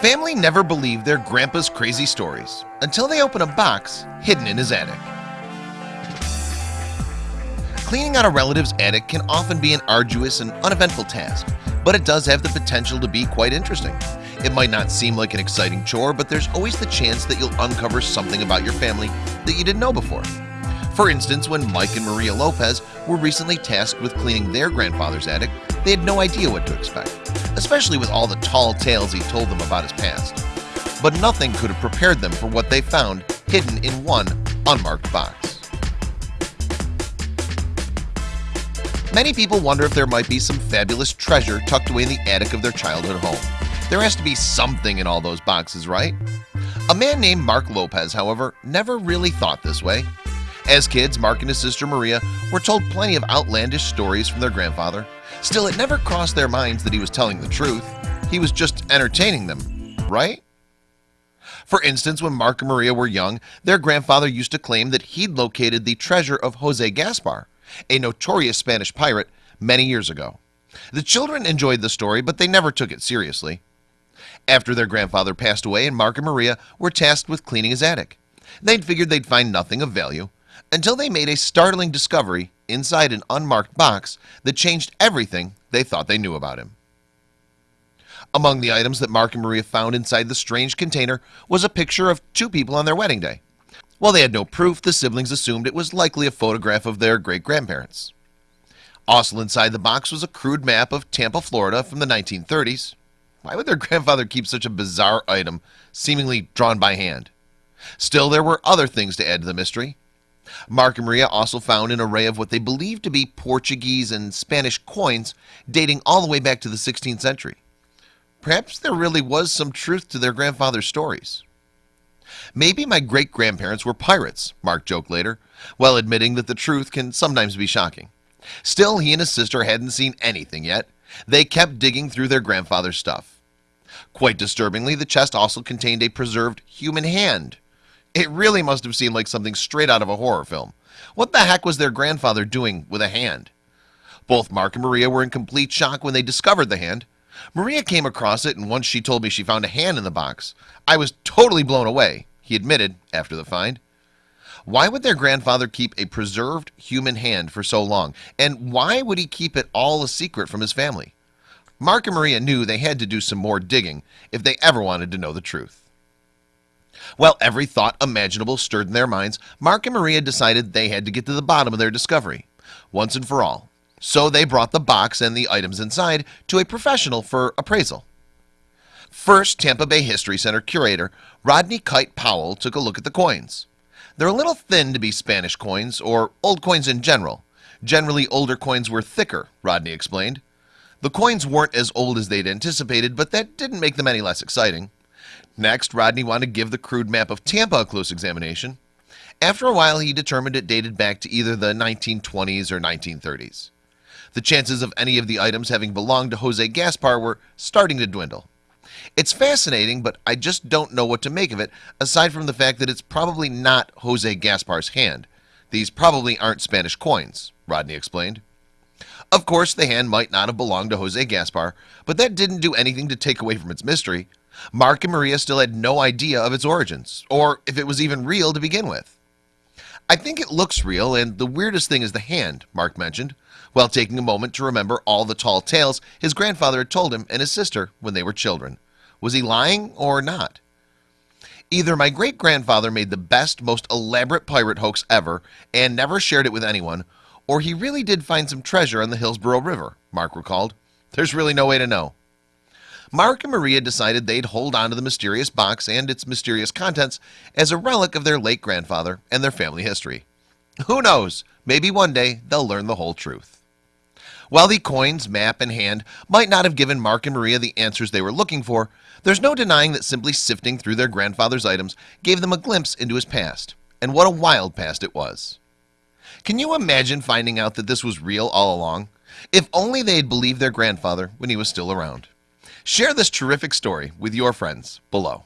Family never believed their grandpa's crazy stories until they open a box hidden in his attic. Cleaning out a relative's attic can often be an arduous and uneventful task But it does have the potential to be quite interesting. It might not seem like an exciting chore But there's always the chance that you'll uncover something about your family that you didn't know before For instance when Mike and Maria Lopez were recently tasked with cleaning their grandfather's attic They had no idea what to expect especially with all the tall tales he told them about his past. But nothing could have prepared them for what they found hidden in one unmarked box. Many people wonder if there might be some fabulous treasure tucked away in the attic of their childhood home. There has to be something in all those boxes, right? A man named Mark Lopez, however, never really thought this way as kids Mark and his sister Maria were told plenty of outlandish stories from their grandfather. Still it never crossed their minds that he was telling the truth. He was just entertaining them, right? For instance when Mark and Maria were young their grandfather used to claim that he'd located the treasure of Jose Gaspar a notorious Spanish pirate many years ago. The children enjoyed the story, but they never took it seriously. After their grandfather passed away and Mark and Maria were tasked with cleaning his attic They'd figured they'd find nothing of value until they made a startling discovery inside an unmarked box that changed everything they thought they knew about him. Among the items that Mark and Maria found inside the strange container was a picture of two people on their wedding day. While they had no proof the siblings assumed it was likely a photograph of their great-grandparents. Also inside the box was a crude map of Tampa Florida from the 1930s why would their grandfather keep such a bizarre item seemingly drawn by hand? Still there were other things to add to the mystery Mark and Maria also found an array of what they believed to be Portuguese and Spanish coins dating all the way back to the 16th century. Perhaps there really was some truth to their grandfather's stories. Maybe my great-grandparents were pirates Mark joked later while admitting that the truth can sometimes be shocking. Still he and his sister hadn't seen anything yet. They kept digging through their grandfather's stuff. Quite disturbingly the chest also contained a preserved human hand It really must have seemed like something straight out of a horror film. What the heck was their grandfather doing with a hand? Both Mark and Maria were in complete shock when they discovered the hand. Maria came across it and once she told me she found a hand in the box I was totally blown away he admitted after the find. Why would their grandfather keep a preserved human hand for so long? And why would he keep it all a secret from his family? Mark and Maria knew they had to do some more digging if they ever wanted to know the truth well every thought imaginable stirred in their minds. Mark and Maria decided they had to get to the bottom of their discovery. Once and for all. So they brought the box and the items inside to a professional for appraisal. First Tampa Bay History Center curator Rodney Kite Powell took a look at the coins. They're a little thin to be Spanish coins or old coins in general. Generally older coins were thicker Rodney explained. The coins weren't as old as they'd anticipated But that didn't make them any less exciting Next Rodney wanted to give the crude map of Tampa a close examination. After a while he determined it dated back to either the 1920s or 1930s The chances of any of the items having belonged to Jose Gaspar were starting to dwindle. It's fascinating but I just don't know what to make of it aside from the fact that it's probably not Jose Gaspar's hand. These probably aren't Spanish coins Rodney explained. Of course the hand might not have belonged to Jose Gaspar but that didn't do anything to take away from its mystery Mark and Maria still had no idea of its origins or if it was even real to begin with. I think it looks real and the weirdest thing is the hand Mark mentioned while taking a moment to remember all the tall tales his grandfather had told him and his sister when they were children. Was he lying or not? Either my great-grandfather made the best most elaborate pirate hoax ever and never shared it with anyone or he really did find some treasure on the Hillsborough River Mark recalled. There's really no way to know Mark and Maria decided they'd hold on to the mysterious box and its mysterious contents as a relic of their late grandfather and their family history. Who knows? Maybe one day they'll learn the whole truth. While the coins map and hand might not have given Mark and Maria the answers they were looking for there's no denying that simply sifting through their grandfather's items gave them a glimpse into his past and what a wild past it was. Can you imagine finding out that this was real all along? If only they had believed their grandfather when he was still around Share this terrific story with your friends below